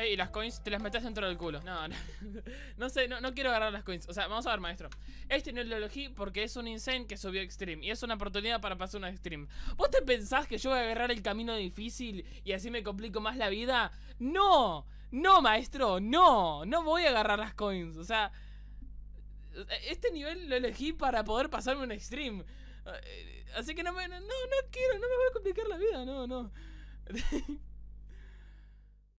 Ey, y las coins te las metes dentro del culo. No, no. No sé, no, no quiero agarrar las coins. O sea, vamos a ver, maestro. Este no lo elegí porque es un insane que subió Extreme. Y es una oportunidad para pasar una Extreme. ¿Vos te pensás que yo voy a agarrar el camino difícil y así me complico más la vida? ¡No! ¡No, maestro! ¡No! No voy a agarrar las coins. O sea... Este nivel lo elegí para poder pasarme un Extreme. Eh, así que no me... No, no quiero, no me voy a complicar la vida, no, no.